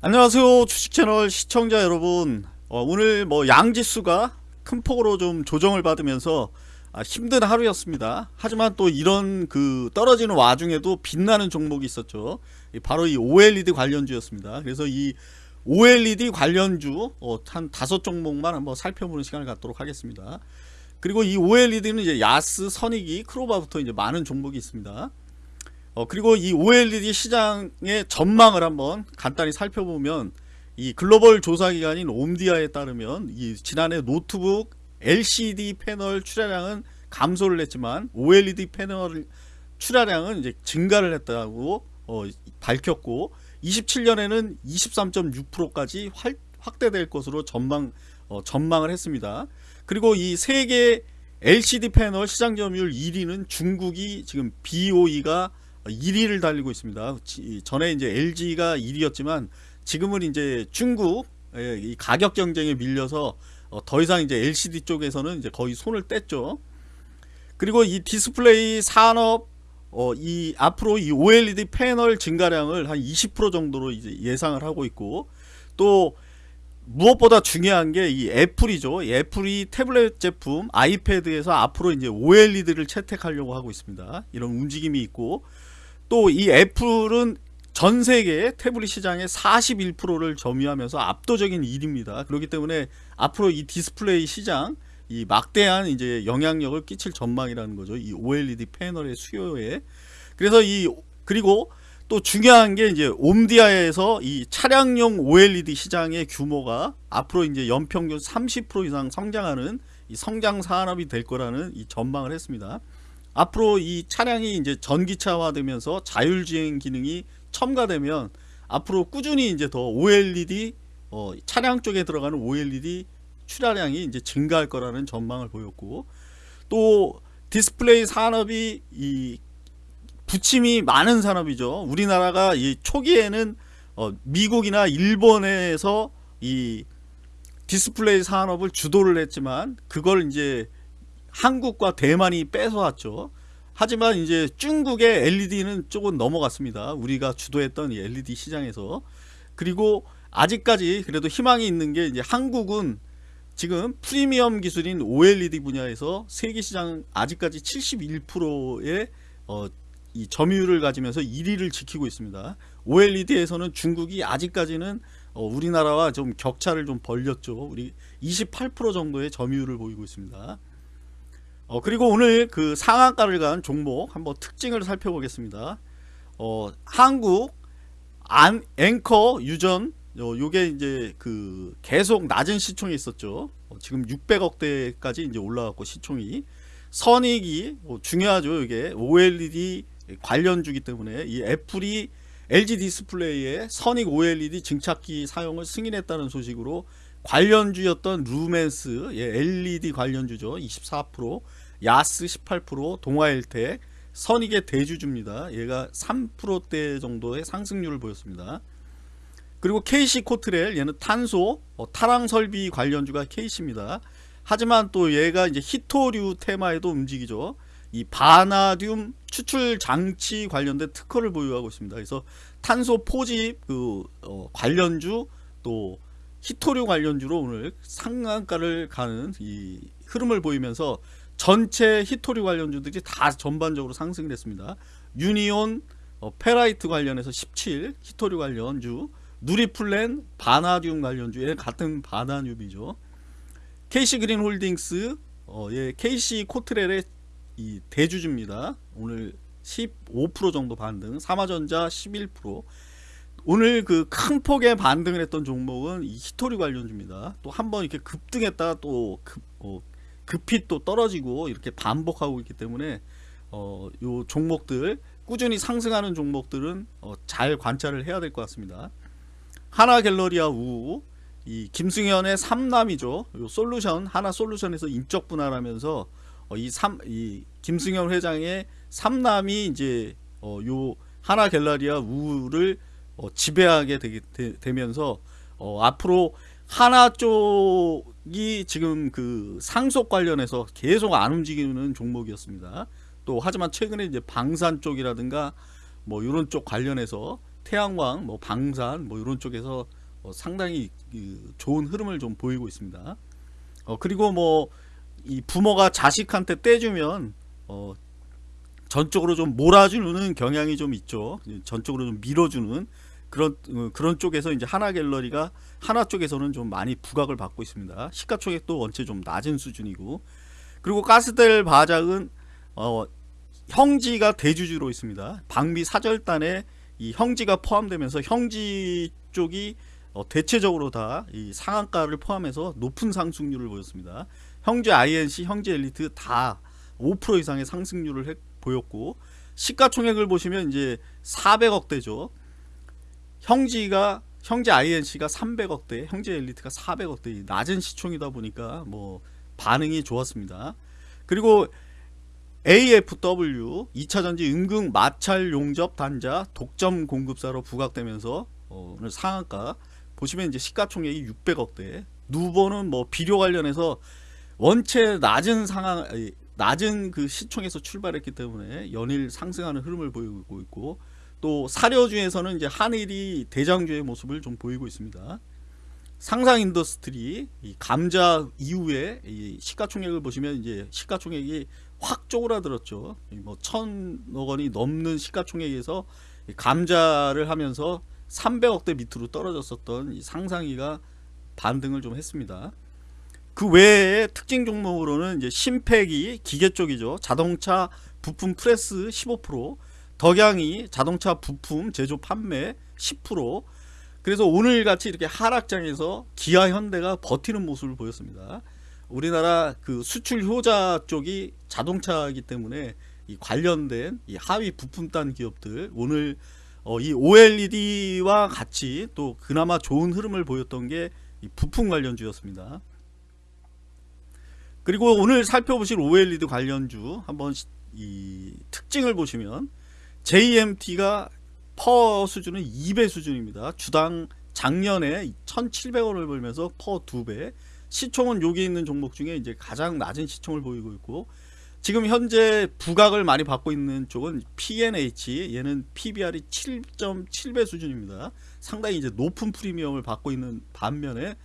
안녕하세요 주식채널 시청자 여러분. 어, 오늘 뭐 양지수가 큰 폭으로 좀 조정을 받으면서 아, 힘든 하루였습니다. 하지만 또 이런 그 떨어지는 와중에도 빛나는 종목이 있었죠. 이 바로 이 OLED 관련주였습니다. 그래서 이 OLED 관련주 어, 한 다섯 종목만 한번 살펴보는 시간을 갖도록 하겠습니다. 그리고 이 OLED는 이제 야스, 선익이, 크로바부터 이제 많은 종목이 있습니다 어, 그리고 이 OLED 시장의 전망을 한번 간단히 살펴보면 이 글로벌 조사기관인 옴디아에 따르면 이 지난해 노트북 LCD 패널 출하량은 감소를 했지만 OLED 패널 출하량은 이제 증가를 했다고 어, 밝혔고 27년에는 23.6%까지 확대될 것으로 전망 어, 전망을 했습니다. 그리고 이 세계 LCD 패널 시장 점유율 1위는 중국이 지금 BOE가 1위를 달리고 있습니다. 전에 이제 LG가 1위였지만 지금은 이제 중국 이 가격 경쟁에 밀려서 어, 더 이상 이제 LCD 쪽에서는 이제 거의 손을 뗐죠. 그리고 이 디스플레이 산업 어, 이 앞으로 이 OLED 패널 증가량을 한 20% 정도로 이제 예상을 하고 있고 또 무엇보다 중요한 게 이 애플이죠. 이 애플이 태블릿 제품 아이패드에서 앞으로 이제 OLED를 채택하려고 하고 있습니다. 이런 움직임이 있고 또 이 애플은 전 세계 태블릿 시장의 41%를 점유하면서 압도적인 1위입니다. 그렇기 때문에 앞으로 이 디스플레이 시장 이 막대한 이제 영향력을 끼칠 전망이라는 거죠. 이 OLED 패널의 수요에. 그래서 이 그리고 또 중요한 게 이제 옴디아에서 이 차량용 OLED 시장의 규모가 앞으로 이제 연평균 30% 이상 성장하는 이 성장 산업이 될 거라는 이 전망을 했습니다. 앞으로 이 차량이 이제 전기차화 되면서 자율주행 기능이 첨가되면 앞으로 꾸준히 이제 더 OLED 어, 차량 쪽에 들어가는 OLED 출하량이 이제 증가할 거라는 전망을 보였고 또 디스플레이 산업이 이 부침이 많은 산업이죠. 우리나라가 이 초기에는 어, 미국이나 일본에서 이 디스플레이 산업을 주도를 했지만 그걸 이제 한국과 대만이 뺏어왔죠. 하지만 이제 중국의 LCD는 조금 넘어갔습니다. 우리가 주도했던 이 LCD 시장에서 그리고 아직까지 그래도 희망이 있는 게 이제 한국은 지금 프리미엄 기술인 OLED 분야에서 세계 시장 아직까지 71%의 어, 이 점유율을 가지면서 1위를 지키고 있습니다. OLED에서는 중국이 아직까지는 어, 우리나라와 좀 격차를 좀 벌렸죠. 우리 28% 정도의 점유율을 보이고 있습니다. 어, 그리고 오늘 그 상한가를 간 종목 한번 특징을 살펴보겠습니다. 어, 한국 안, 앵커 유전 어, 요게 이제 그 계속 낮은 시총이 있었죠. 어, 지금 600억대까지 이제 올라갔고 시총이 선익이 어, 중요하죠. 이게 OLED 관련주기 때문에 이 애플이 LG 디스플레이에 선익 OLED 증착기 사용을 승인했다는 소식으로 관련주였던 루멘스 예, LED 관련주죠. 24% 야스 18% 동아일텍 선익의 대주주입니다. 얘가 3%대 정도의 상승률을 보였습니다. 그리고 KC 코트렐 얘는 탄소 어, 타랑 설비 관련주가 KC입니다. 하지만 또 얘가 이제 히토류 테마에도 움직이죠. 이 바나듐 추출 장치 관련된 특허를 보유하고 있습니다. 그래서 탄소 포집 그 어, 관련주 또 히토류 관련주로 오늘 상한가를 가는 이 흐름을 보이면서 전체 히토류 관련주들이 다 전반적으로 상승을 했습니다. 유니온 어, 페라이트 관련해서 17 희토류 관련주 누리플랜 바나듐 관련주에 같은 바나듐이죠. KC그린 홀딩스 어, 예, KC 코트렐의 이 대주주입니다. 오늘 15% 정도 반등 삼화전자 11% 오늘 그 큰 폭의 반등을 했던 종목은 이 희토류 관련주입니다. 또 한 번 이렇게 급등했다가 또 급, 어, 급히 또 떨어지고 이렇게 반복하고 있기 때문에 어, 요 종목들 꾸준히 상승하는 종목들은 어, 잘 관찰을 해야 될 것 같습니다. 하나 갤러리아 우, 이 김승현의 삼남이죠. 요 솔루션 하나 솔루션에서 인적 분할하면서 어, 이삼이 김승현 회장의 삼남이 이제 어, 요 하나 갤러리아 우를 어, 지배하게 되, 면서 어, 앞으로 하나 쪽이 지금 그 상속 관련해서 계속 안 움직이는 종목이었습니다. 또 하지만 최근에 이제 방산 쪽이라든가 뭐 이런 쪽 관련해서 태양광, 뭐 방산, 뭐 이런 쪽에서 어, 상당히 그 좋은 흐름을 좀 보이고 있습니다. 어, 그리고 뭐 이 부모가 자식한테 떼주면 어, 전적으로 좀 몰아주는 경향이 좀 있죠. 전적으로 좀 밀어주는 그런 어, 그런 쪽에서 이제 하나 갤러리가 하나 쪽에서는 좀 많이 부각을 받고 있습니다. 시가총액도 원체 좀 낮은 수준이고 그리고 가스텔 바작은 어, 형지가 대주주로 있습니다. 방비 사절단에 이 형지가 포함되면서 형지 쪽이 어, 대체적으로 다 이 상한가를 포함해서 높은 상승률을 보였습니다. 형제 INC, 형제 엘리트 다 5% 이상의 상승률을 했, 보였고 시가총액을 보시면 이제 400억대죠. 형지가 형제 INC가 300억대, 형제 엘리트가 400억대 낮은 시총이다 보니까 뭐 반응이 좋았습니다. 그리고 AFW 2차전지 은근 마찰 용접 단자 독점 공급사로 부각되면서 어, 오늘 상한가 보시면 이제 시가총액이 600억대 누보는 뭐 비료 관련해서 원체 낮은 상황 낮은 그 시총에서 출발했기 때문에 연일 상승하는 흐름을 보이고 있고 또 사료주에서는 이제 한일이 대장주의 모습을 좀 보이고 있습니다. 상상인인더스트리 이 감자 이후에 이 시가총액을 보시면 이제 시가총액이 확 쪼그라들었죠. 뭐 천억 원이 넘는 시가총액에서 감자를 하면서 300억대 밑으로 떨어졌었던 이 상상이가 반등을 좀 했습니다. 그 외에 특징 종목으로는 이제 심팩이 기계 쪽이죠. 자동차 부품 프레스 15%, 덕양이 자동차 부품 제조 판매 10%. 그래서 오늘 같이 이렇게 하락장에서 기아 현대가 버티는 모습을 보였습니다. 우리나라 그 수출 효자 쪽이 자동차이기 때문에 이 관련된 이 하위 부품단 기업들 오늘 어, 이 OLED와 같이 또 그나마 좋은 흐름을 보였던 게이 부품 관련주였습니다. 그리고 오늘 살펴보실 OLED 관련주 한번 이 특징을 보시면 JMT가 퍼 수준은 2배 수준입니다. 주당 작년에 1,700원을 벌면서 퍼 2배. 시총은 여기 있는 종목 중에 이제 가장 낮은 시총을 보이고 있고 지금 현재 부각을 많이 받고 있는 쪽은 PNH 얘는 PBR이 7.7배 수준입니다. 상당히 이제 높은 프리미엄을 받고 있는 반면에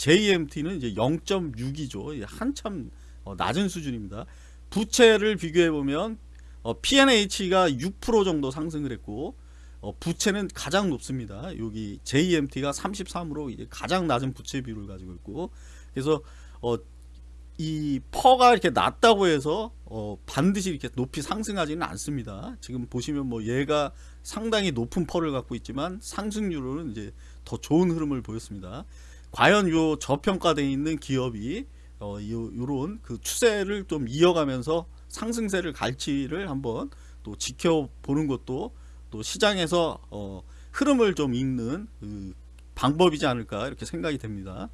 JMT는 이제 0.6이죠. 한참 어, 낮은 수준입니다. 부채를 비교해 보면 어, PNH가 6% 정도 상승을 했고 어, 부채는 가장 높습니다. 여기 JMT가 33으로 이제 가장 낮은 부채 비율을 가지고 있고 그래서 어, 이 퍼가 이렇게 낮다고 해서 어, 반드시 이렇게 높이 상승하지는 않습니다. 지금 보시면 뭐 얘가 상당히 높은 퍼를 갖고 있지만 상승률은 이제 더 좋은 흐름을 보였습니다. 과연 요 저평가되어 있는 기업이 어, 요, 요런 그 추세를 좀 이어가면서 상승세를 갈지를 한번 또 지켜보는 것도 또 시장에서 어, 흐름을 좀 읽는 그 방법이지 않을까 이렇게 생각이 됩니다.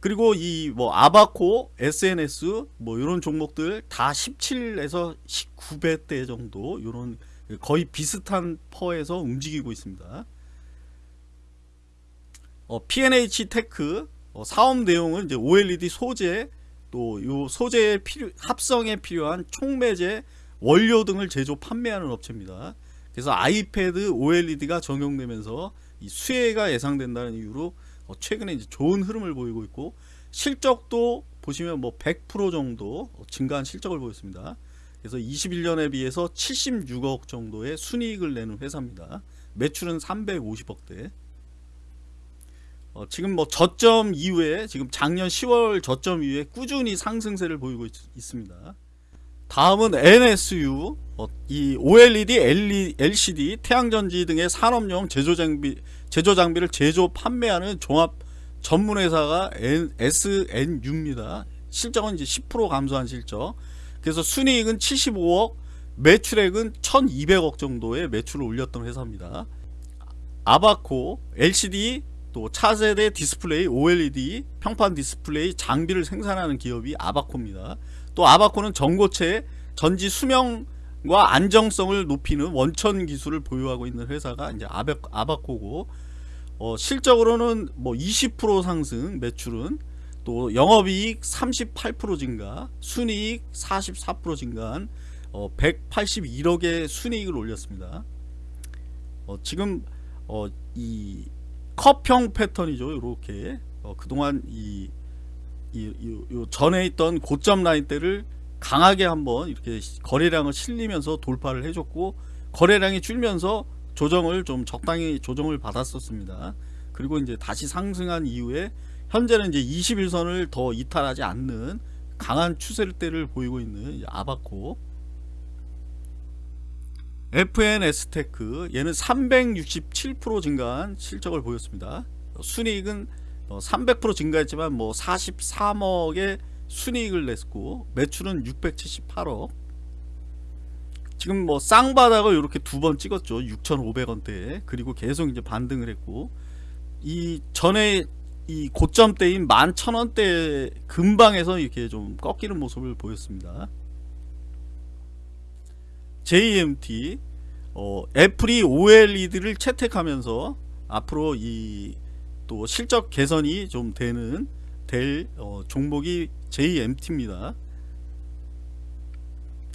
그리고 이 뭐 아바코, SNS 뭐 이런 종목들 다 17에서 19배 대 정도 이런 거의 비슷한 PER에서 움직이고 있습니다. 어, P&H 테크 어, 사업 내용은 이제 OLED 소재 또요 소재 필요 합성에 필요한 촉매제 원료 등을 제조 판매하는 업체입니다. 그래서 아이패드 OLED가 적용되면서 이 수혜가 예상된다는 이유로 어, 최근에 이제 좋은 흐름을 보이고 있고 실적도 보시면 뭐 100% 정도 증가한 실적을 보였습니다. 그래서 21년에 비해서 76억 정도의 순이익을 내는 회사입니다. 매출은 350억대. 어, 지금 뭐 저점 이후에 지금 작년 10월 저점 이후에 꾸준히 상승세를 보이고 있, 습니다 다음은 NSU 어, 이 OLED, LCD, 태양전지 등의 산업용 제조 장비 제조 장비를 제조 판매하는 종합 전문 회사가 SNU입니다. 실적은 이제 10% 감소한 실적. 그래서 순이익은 75억, 매출액은 1,200억 정도의 매출을 올렸던 회사입니다. 아바코, LCD, 또 차세대 디스플레이, OLED, 평판 디스플레이 장비를 생산하는 기업이 아바코입니다. 또 아바코는 전고체, 전지 수명과 안정성을 높이는 원천 기술을 보유하고 있는 회사가 이제 아바, 아바코고 어, 실적으로는 뭐 20% 상승 매출은 또 영업이익 38% 증가 순이익 44% 증가한 어, 181억의 순이익을 올렸습니다 어, 지금 어, 이 컵형 패턴이죠. 이렇게 어, 그동안 이, 이, 이, 요 전에 있던 고점 라인대를 강하게 한번 이렇게 시- 거래량을 실리면서 돌파를 해줬고 거래량이 줄면서 조정을 좀 적당히 조정을 받았었습니다. 그리고 이제 다시 상승한 이후에 현재는 이제 21선을 더 이탈하지 않는 강한 추세를 보이고 있는 이 아바코 FNS테크 얘는 367% 증가한 실적을 보였습니다. 어, 순이익은 300% 증가했지만 뭐 43억의 순이익을 냈고 매출은 678억. 지금 뭐 쌍바닥을 이렇게 두 번 찍었죠. 6,500원대에 그리고 계속 이제 반등을 했고 이 전에 이 고점대인 11,000원대 근방에서 이렇게 좀 꺾이는 모습을 보였습니다. JMT 어, 애플이 OLED를 채택하면서 앞으로 이 또 실적 개선이 좀 되는 될 어, 종목이 JMT입니다.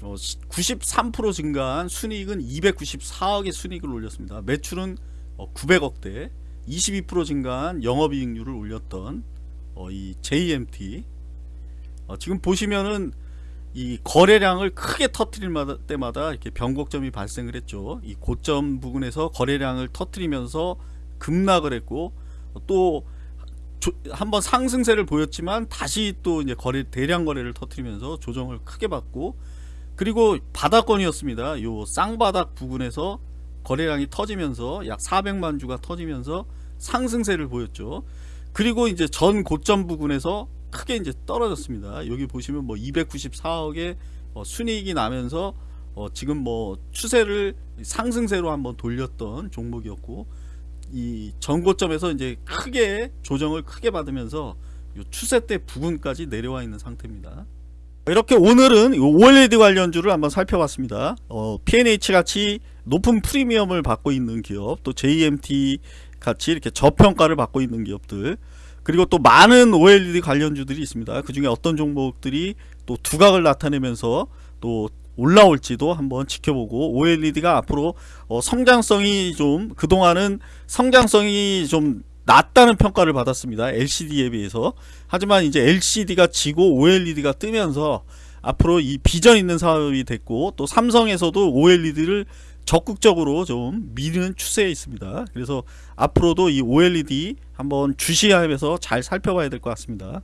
어, 93% 증가한 순이익은 294억의 순이익을 올렸습니다. 매출은 어, 900억대, 22% 증가한 영업이익률을 올렸던 어, 이 JMT. 어, 지금 보시면은 이 거래량을 크게 터트릴 마다- 때마다 이렇게 변곡점이 발생을 했죠. 이 고점 부근에서 거래량을 터트리면서 급락을 했고 또 조- 한번 상승세를 보였지만 다시 또 이제 거래 대량 거래를 터트리면서 조정을 크게 받고 그리고 바닥권이었습니다. 요 쌍바닥 부근에서 거래량이 터지면서 약 400만 주가 터지면서 상승세를 보였죠. 그리고 이제 전 고점 부근에서 크게 이제 떨어졌습니다. 여기 보시면 뭐 294억의 어, 순이익이 나면서 어, 지금 뭐 추세를 상승세로 한번 돌렸던 종목이었고 이 전고점에서 이제 크게 조정을 크게 받으면서 요 추세 때 부근까지 내려와 있는 상태입니다. 이렇게 오늘은 이 OLED 관련주를 한번 살펴봤습니다. 어, P&H 같이 높은 프리미엄을 받고 있는 기업, 또 JMT 같이 이렇게 저평가를 받고 있는 기업들, 그리고 또 많은 OLED 관련주들이 있습니다. 그 중에 어떤 종목들이 또 두각을 나타내면서 또 올라올지도 한번 지켜보고 OLED가 앞으로 어, 성장성이 좀 그동안은 성장성이 좀 낮다는 평가를 받았습니다. LCD에 비해서. 하지만 이제 LCD가 지고 OLED가 뜨면서 앞으로 이 비전 있는 사업이 됐고 또 삼성에서도 OLED를 적극적으로 좀 미는 추세에 있습니다. 그래서 앞으로도 이 OLED 한번 주시하면서 잘 살펴봐야 될 것 같습니다.